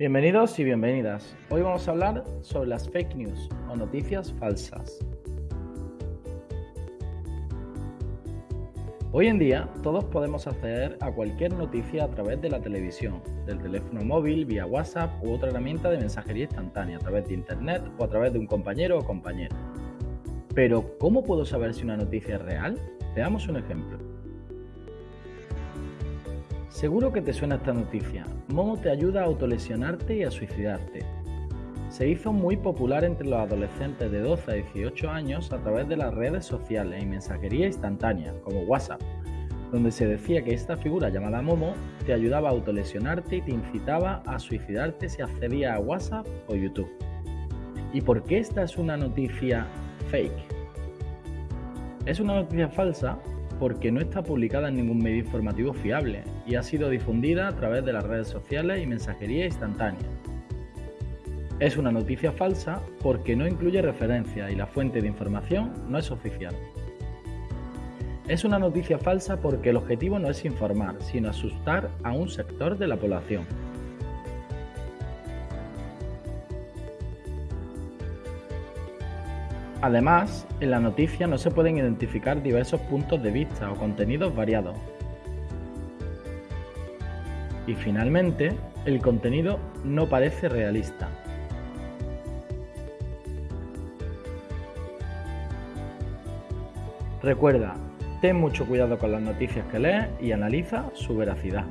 Bienvenidos y bienvenidas. Hoy vamos a hablar sobre las fake news o noticias falsas. Hoy en día todos podemos acceder a cualquier noticia a través de la televisión, del teléfono móvil, vía WhatsApp u otra herramienta de mensajería instantánea, a través de Internet o a través de un compañero o compañera. Pero, ¿cómo puedo saber si una noticia es real? Veamos un ejemplo. Seguro que te suena esta noticia. Momo te ayuda a autolesionarte y a suicidarte. Se hizo muy popular entre los adolescentes de 12 a 18 años a través de las redes sociales y mensajería instantánea, como WhatsApp, donde se decía que esta figura llamada Momo te ayudaba a autolesionarte y te incitaba a suicidarte si accedía a WhatsApp o YouTube. ¿Y por qué esta es una noticia fake? Es una noticia falsa porque no está publicada en ningún medio informativo fiable y ha sido difundida a través de las redes sociales y mensajería instantánea. Es una noticia falsa porque no incluye referencia y la fuente de información no es oficial. Es una noticia falsa porque el objetivo no es informar, sino asustar a un sector de la población. Además, en la noticia no se pueden identificar diversos puntos de vista o contenidos variados. Y finalmente, el contenido no parece realista. Recuerda, ten mucho cuidado con las noticias que lees y analiza su veracidad.